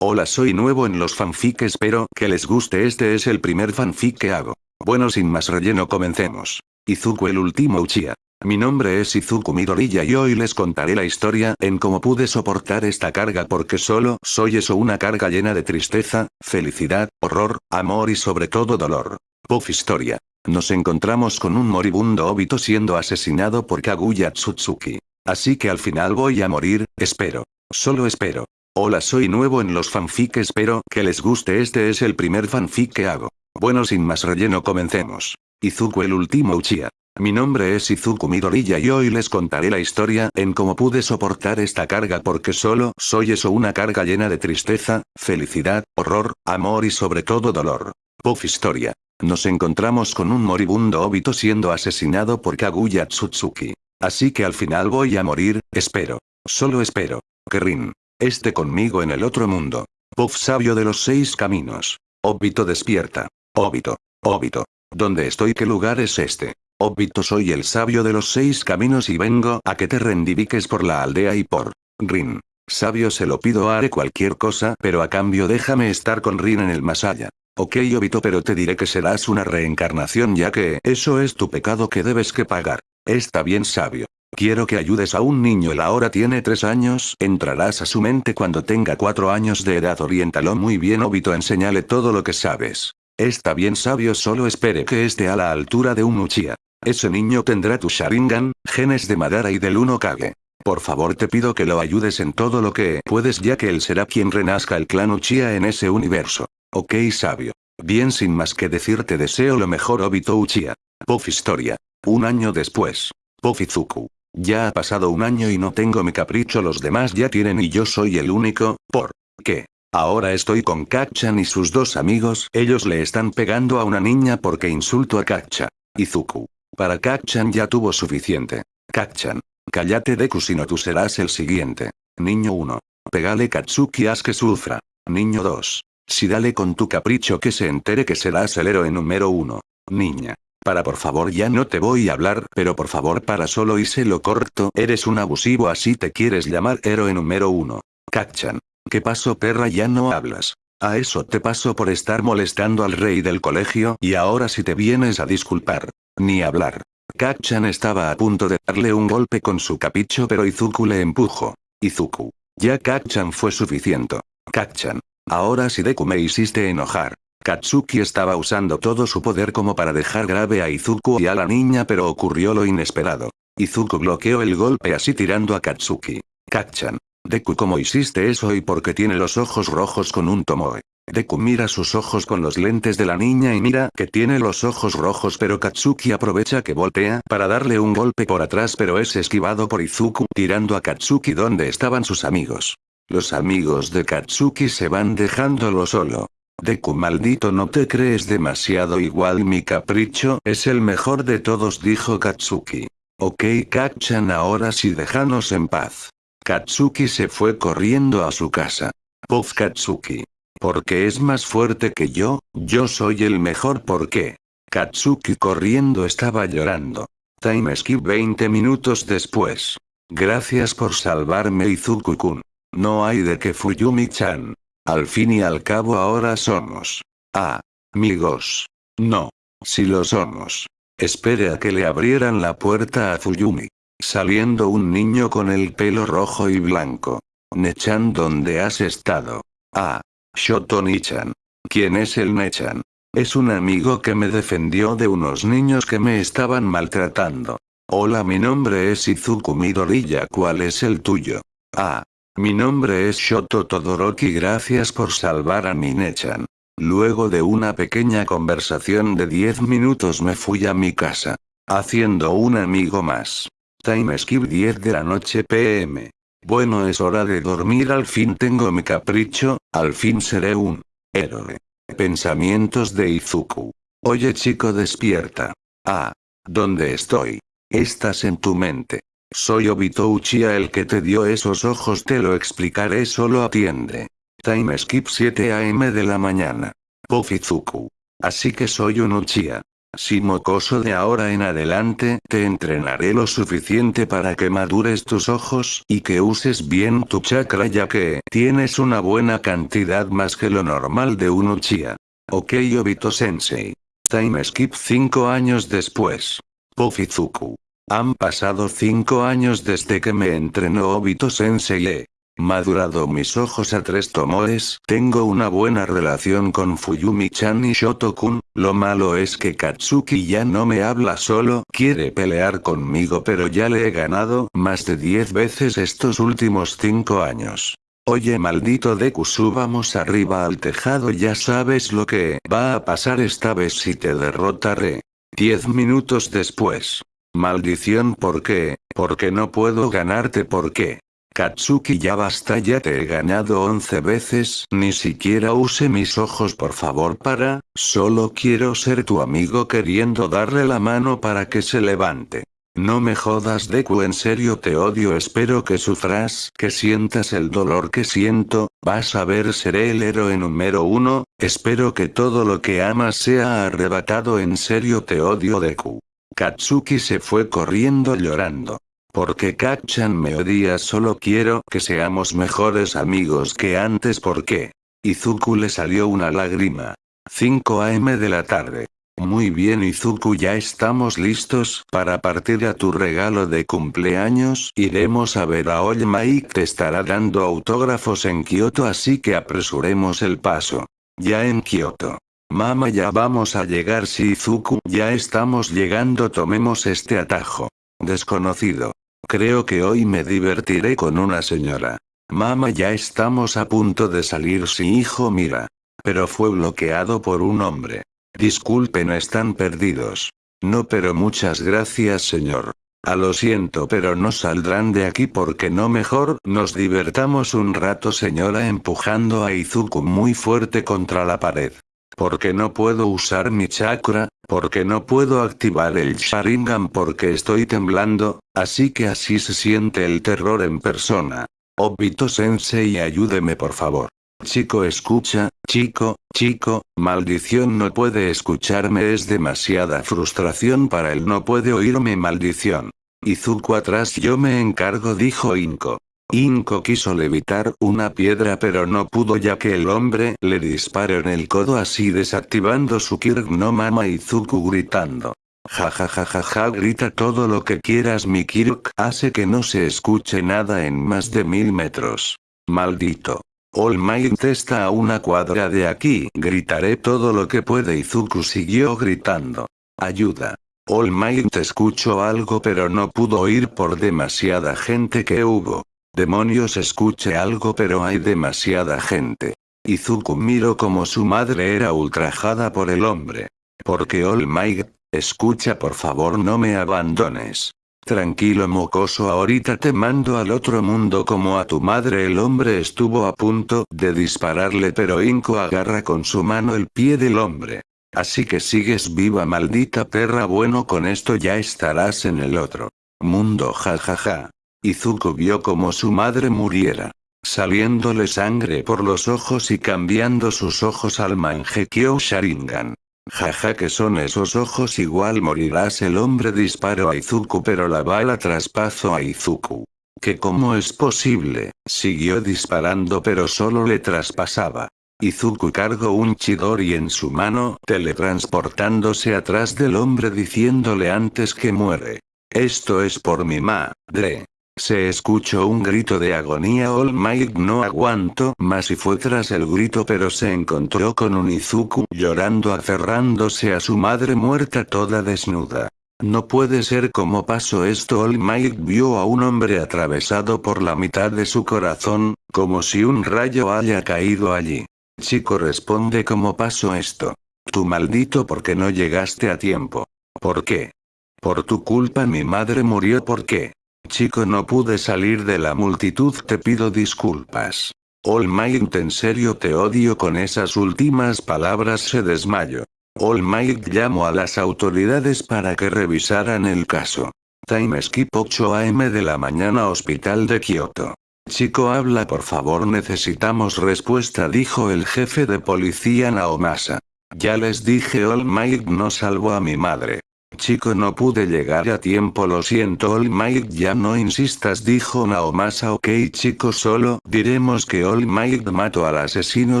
Hola soy nuevo en los fanfic espero que les guste este es el primer fanfic que hago. Bueno sin más relleno comencemos. Izuku el último Uchiha. Mi nombre es Izuku Midoriya y hoy les contaré la historia en cómo pude soportar esta carga porque solo soy eso una carga llena de tristeza, felicidad, horror, amor y sobre todo dolor. Puff historia. Nos encontramos con un moribundo Obito siendo asesinado por Kaguya Tsutsuki. Así que al final voy a morir, espero. Solo espero. Hola soy nuevo en los fanfic espero que les guste este es el primer fanfic que hago. Bueno sin más relleno comencemos. Izuku el último Uchiha. Mi nombre es Izuku Midoriya y hoy les contaré la historia en cómo pude soportar esta carga porque solo soy eso una carga llena de tristeza, felicidad, horror, amor y sobre todo dolor. Puff historia. Nos encontramos con un moribundo Obito siendo asesinado por Kaguya Tsutsuki. Así que al final voy a morir, espero. Solo espero. Kerin. Este conmigo en el otro mundo. Puff sabio de los seis caminos. Obito despierta. Obito. Obito. ¿Dónde estoy? ¿Qué lugar es este? Obito soy el sabio de los seis caminos y vengo a que te rendiviques por la aldea y por Rin. Sabio se lo pido haré cualquier cosa pero a cambio déjame estar con Rin en el allá. Ok Obito pero te diré que serás una reencarnación ya que eso es tu pecado que debes que pagar. Está bien sabio. Quiero que ayudes a un niño él ahora tiene tres años, entrarás a su mente cuando tenga cuatro años de edad oriéntalo muy bien Obito enséñale todo lo que sabes. Está bien sabio solo espere que esté a la altura de un Uchiha. Ese niño tendrá tu Sharingan, genes de Madara y del Uno Kage. Por favor te pido que lo ayudes en todo lo que puedes ya que él será quien renazca el clan Uchiha en ese universo. Ok sabio. Bien sin más que decir te deseo lo mejor Obito Uchiha. Puff historia. Un año después. Puff Izuku. Ya ha pasado un año y no tengo mi capricho los demás ya tienen y yo soy el único, ¿por qué? Ahora estoy con Kakchan y sus dos amigos, ellos le están pegando a una niña porque insulto a Kakcha. Izuku. Para Kakchan ya tuvo suficiente. Kakchan. Cállate Deku si no tú serás el siguiente. Niño 1. Pegale Katsuki haz que sufra. Niño 2. Si dale con tu capricho que se entere que serás el héroe número 1. Niña. Para por favor ya no te voy a hablar, pero por favor para solo y se lo corto, eres un abusivo así te quieres llamar héroe número uno. Kakchan. ¿Qué pasó perra ya no hablas? A eso te paso por estar molestando al rey del colegio y ahora si te vienes a disculpar. Ni hablar. Kakchan estaba a punto de darle un golpe con su capicho pero Izuku le empujó. Izuku. Ya Kakchan fue suficiente. Kakchan. Ahora si Deku me hiciste enojar. Katsuki estaba usando todo su poder como para dejar grave a Izuku y a la niña pero ocurrió lo inesperado. Izuku bloqueó el golpe así tirando a Katsuki. Kakchan. Deku ¿cómo hiciste eso y por qué tiene los ojos rojos con un tomoe? Deku mira sus ojos con los lentes de la niña y mira que tiene los ojos rojos pero Katsuki aprovecha que voltea para darle un golpe por atrás pero es esquivado por Izuku tirando a Katsuki donde estaban sus amigos. Los amigos de Katsuki se van dejándolo solo. Deku maldito no te crees demasiado igual mi capricho es el mejor de todos dijo Katsuki. Ok Kakchan ahora sí déjanos en paz. Katsuki se fue corriendo a su casa. Puff Katsuki. Porque es más fuerte que yo, yo soy el mejor porque. Katsuki corriendo estaba llorando. Time skip 20 minutos después. Gracias por salvarme Izuku-kun. No hay de que Fuyumi-chan. Al fin y al cabo ahora somos. Ah. Amigos. No. Si lo somos. Espere a que le abrieran la puerta a Fuyumi. Saliendo un niño con el pelo rojo y blanco. Nechan ¿dónde has estado? Ah. Shoto Nichan. ¿Quién es el Nechan? Es un amigo que me defendió de unos niños que me estaban maltratando. Hola mi nombre es Izuku Midoriya ¿cuál es el tuyo? Ah. Mi nombre es Shoto Todoroki gracias por salvar a mi Nechan. Luego de una pequeña conversación de 10 minutos me fui a mi casa. Haciendo un amigo más. Time skip 10 de la noche pm. Bueno es hora de dormir al fin tengo mi capricho, al fin seré un héroe. Pensamientos de Izuku. Oye chico despierta. Ah. ¿Dónde estoy? Estás en tu mente. Soy Obito Uchiha el que te dio esos ojos te lo explicaré solo atiende. Time skip 7 am de la mañana. Puff Izuku. Así que soy un Uchiha. Si mocoso de ahora en adelante te entrenaré lo suficiente para que madures tus ojos y que uses bien tu chakra ya que tienes una buena cantidad más que lo normal de un Uchiha. Ok Obito Sensei. Time skip 5 años después. Pufizuku. Han pasado 5 años desde que me entrenó Obito Sensei madurado mis ojos a tres tomoes, tengo una buena relación con Fuyumi-chan y Shotokun, lo malo es que Katsuki ya no me habla solo, quiere pelear conmigo pero ya le he ganado más de 10 veces estos últimos 5 años. Oye maldito Deku subamos arriba al tejado ya sabes lo que va a pasar esta vez si te derrotaré. 10 minutos después. Maldición ¿por qué? Porque no puedo ganarte ¿por qué? Katsuki ya basta ya te he ganado 11 veces, ni siquiera use mis ojos por favor para, solo quiero ser tu amigo queriendo darle la mano para que se levante. No me jodas Deku en serio te odio espero que sufras, que sientas el dolor que siento, vas a ver seré el héroe número uno, espero que todo lo que amas sea arrebatado en serio te odio Deku. Katsuki se fue corriendo llorando. Porque Kachan me odia solo quiero que seamos mejores amigos que antes porque. Izuku le salió una lágrima. 5 am de la tarde. Muy bien Izuku ya estamos listos para partir a tu regalo de cumpleaños. Iremos a ver a All Mike te estará dando autógrafos en Kyoto así que apresuremos el paso. Ya en Kyoto. Mama ya vamos a llegar si Izuku ya estamos llegando tomemos este atajo. Desconocido. Creo que hoy me divertiré con una señora. Mamá ya estamos a punto de salir si hijo mira. Pero fue bloqueado por un hombre. Disculpen están perdidos. No pero muchas gracias señor. A lo siento pero no saldrán de aquí porque no mejor nos divertamos un rato señora empujando a Izuku muy fuerte contra la pared. Porque no puedo usar mi chakra, porque no puedo activar el Sharingan porque estoy temblando, así que así se siente el terror en persona. Obito sensei ayúdeme por favor. Chico escucha, chico, chico, maldición no puede escucharme es demasiada frustración para él no puede oírme maldición. Izuku atrás yo me encargo dijo Inko. Inko quiso levitar una piedra pero no pudo ya que el hombre le disparó en el codo así desactivando su Kirk no mama Izuku gritando. Ja ja ja ja ja grita todo lo que quieras mi Kirk hace que no se escuche nada en más de mil metros. Maldito. All Might está a una cuadra de aquí gritaré todo lo que puede Izuku siguió gritando. Ayuda. All Might escuchó algo pero no pudo oír por demasiada gente que hubo. Demonios escuche algo pero hay demasiada gente. Izuku miró como su madre era ultrajada por el hombre. Porque All Might, escucha por favor no me abandones. Tranquilo mocoso ahorita te mando al otro mundo como a tu madre el hombre estuvo a punto de dispararle pero Inko agarra con su mano el pie del hombre. Así que sigues viva maldita perra bueno con esto ya estarás en el otro mundo jajaja. Izuku vio como su madre muriera. Saliéndole sangre por los ojos y cambiando sus ojos al Mangekyo Sharingan. Jaja que son esos ojos igual morirás el hombre disparó a Izuku pero la bala traspasó a Izuku. Que cómo es posible, siguió disparando pero solo le traspasaba. Izuku cargó un Chidori en su mano, teletransportándose atrás del hombre diciéndole antes que muere. Esto es por mi madre. Se escuchó un grito de agonía All Might no aguanto más y fue tras el grito pero se encontró con un Izuku llorando aferrándose a su madre muerta toda desnuda. No puede ser como pasó esto All Might vio a un hombre atravesado por la mitad de su corazón, como si un rayo haya caído allí. Chico responde cómo pasó esto. Tu maldito porque no llegaste a tiempo. ¿Por qué? Por tu culpa mi madre murió ¿por qué? Chico no pude salir de la multitud te pido disculpas. All Might en serio te odio con esas últimas palabras se desmayó. All Might llamó a las autoridades para que revisaran el caso. Time skip 8 am de la mañana hospital de Kioto. Chico habla por favor necesitamos respuesta dijo el jefe de policía Naomasa. Ya les dije All Might no salvó a mi madre. Chico no pude llegar a tiempo lo siento All Might ya no insistas dijo Naomasa ok chico solo diremos que All Might mató al asesino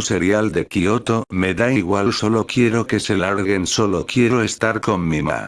serial de Kyoto me da igual solo quiero que se larguen solo quiero estar con mi ma.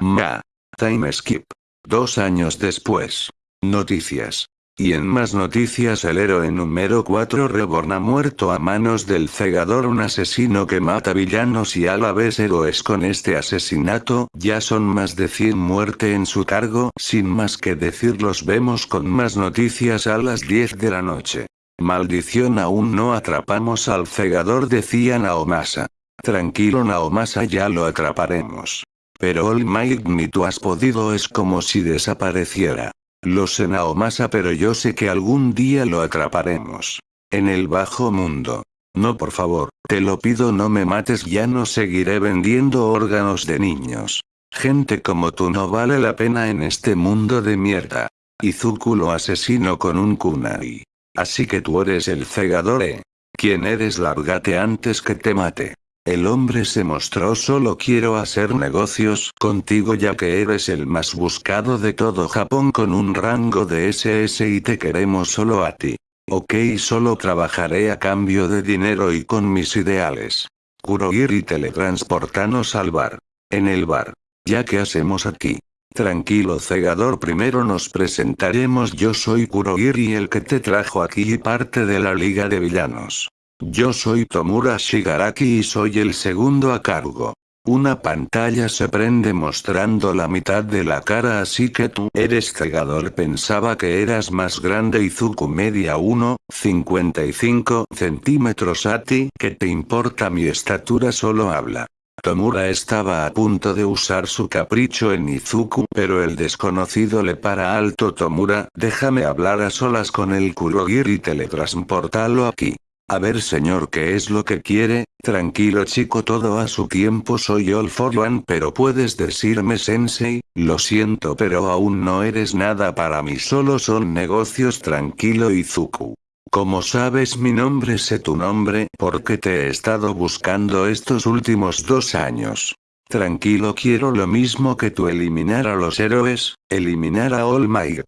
Ma. Time skip. Dos años después. Noticias. Y en más noticias el héroe número 4 Reborn ha muerto a manos del cegador un asesino que mata villanos y a la vez héroes con este asesinato, ya son más de 100 muerte en su cargo, sin más que decir los vemos con más noticias a las 10 de la noche. Maldición aún no atrapamos al cegador decía Naomasa. Tranquilo Naomasa ya lo atraparemos. Pero All Might ni tú has podido es como si desapareciera. Lo sé Naomasa pero yo sé que algún día lo atraparemos. En el bajo mundo. No por favor, te lo pido no me mates ya no seguiré vendiendo órganos de niños. Gente como tú no vale la pena en este mundo de mierda. Izuku lo asesino con un kunai. Así que tú eres el cegador eh. ¿Quién eres? Lárgate antes que te mate. El hombre se mostró solo quiero hacer negocios contigo ya que eres el más buscado de todo Japón con un rango de SS y te queremos solo a ti. Ok solo trabajaré a cambio de dinero y con mis ideales. Kurohiri teletransportanos al bar. En el bar. Ya que hacemos aquí. Tranquilo cegador primero nos presentaremos yo soy Kurohiri el que te trajo aquí y parte de la liga de villanos. Yo soy Tomura Shigaraki y soy el segundo a cargo. Una pantalla se prende mostrando la mitad de la cara así que tú eres cegador pensaba que eras más grande Izuku media 1, 55 centímetros a ti que te importa mi estatura solo habla. Tomura estaba a punto de usar su capricho en Izuku pero el desconocido le para alto Tomura déjame hablar a solas con el Kurogiri y teletransportalo aquí. A ver señor qué es lo que quiere, tranquilo chico todo a su tiempo soy All for One pero puedes decirme sensei, lo siento pero aún no eres nada para mí solo son negocios tranquilo Izuku. Como sabes mi nombre sé tu nombre porque te he estado buscando estos últimos dos años. Tranquilo quiero lo mismo que tú eliminar a los héroes, eliminar a All Might.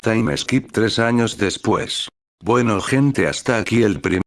Time skip tres años después. Bueno gente hasta aquí el primer